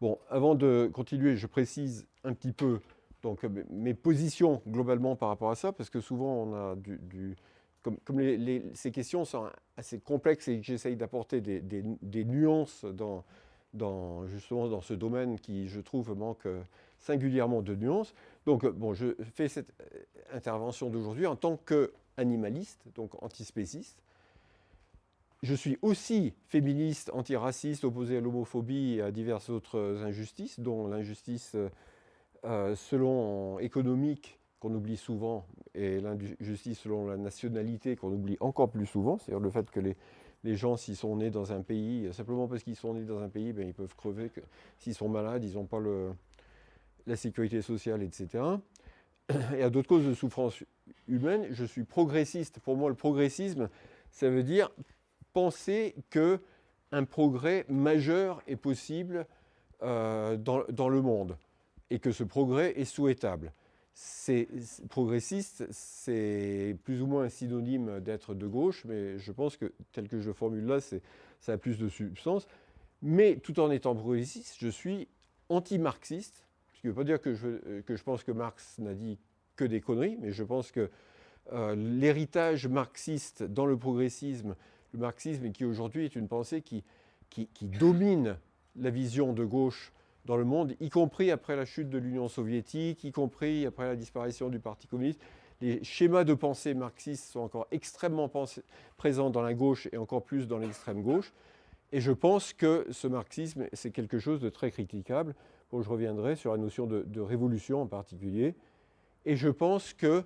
Bon, avant de continuer, je précise un petit peu donc, mes positions globalement par rapport à ça, parce que souvent on a du... comme, ces questions sont assez complexes et j'essaye d'apporter des, nuances dans, dans, justement dans ce domaine qui, je trouve, manque singulièrement de nuances. Donc, bon, je fais cette intervention d'aujourd'hui en tant qu'animaliste, donc antispéciste, je suis aussi féministe, antiraciste, opposé à l'homophobie et à diverses autres injustices, dont l'injustice euh, selon économique, qu'on oublie souvent, et l'injustice selon la nationalité, qu'on oublie encore plus souvent, c'est-à-dire le fait que les, gens, s'ils sont nés dans un pays, simplement parce qu'ils sont nés dans un pays, ben, ils peuvent crever, s'ils sont malades, ils n'ont pas la sécurité sociale, etc. Et à d'autres causes de souffrance humaine, je suis progressiste. Pour moi, le progressisme, ça veut dire penser qu'un progrès majeur est possible euh, dans, le monde et que ce progrès est souhaitable. C'est progressiste, c'est plus ou moins un synonyme d'être de gauche, mais je pense que tel que je le formule là, ça a plus de substance. Mais tout en étant progressiste, je suis anti-marxiste, ce qui ne veut pas dire que je, que je pense que Marx n'a dit que des conneries, mais je pense que euh, l'héritage marxiste dans le progressisme le marxisme qui aujourd'hui est une pensée qui, qui, domine la vision de gauche dans le monde, y compris après la chute de l'Union soviétique, y compris après la disparition du Parti communiste. Les schémas de pensée marxistes sont encore extrêmement présents dans la gauche et encore plus dans l'extrême gauche. Et je pense que ce marxisme, c'est quelque chose de très critiquable. Bon, je reviendrai sur la notion de, de révolution en particulier. Et je pense que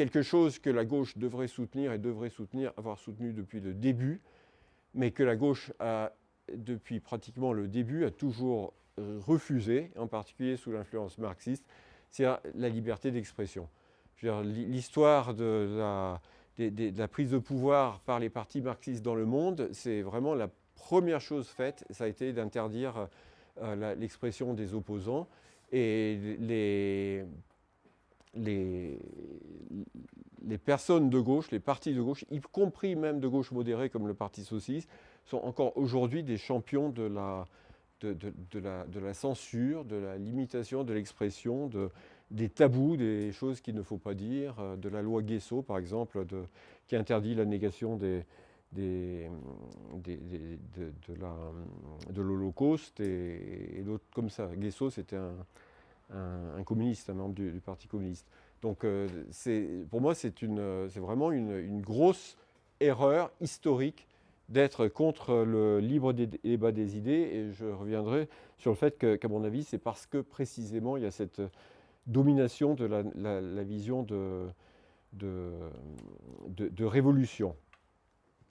quelque chose que la gauche devrait soutenir et devrait soutenir, avoir soutenu depuis le début, mais que la gauche a, depuis pratiquement le début, a toujours euh, refusé, en particulier sous l'influence marxiste, c'est la liberté d'expression. L'histoire de la, prise de pouvoir par les partis marxistes dans le monde, c'est vraiment la première chose faite, ça a été d'interdire euh, l'expression des opposants. Et les les, personnes de gauche, les partis de gauche, y compris même de gauche modérée comme le Parti socialiste, sont encore aujourd'hui des champions de la, censure, de la limitation de l'expression, de, des tabous, des choses qu'il ne faut pas dire, euh, de la loi Guesso par exemple, qui interdit la négation de l'Holocauste et, et d'autres comme ça. Guesso, c'était un, un, communiste, un membre du, Parti communiste. Donc euh, pour moi, c'est vraiment une, grosse erreur historique d'être contre le libre débat des idées. Et je reviendrai sur le fait qu'à mon avis, c'est parce que précisément, il y a cette domination de la, vision de, révolution.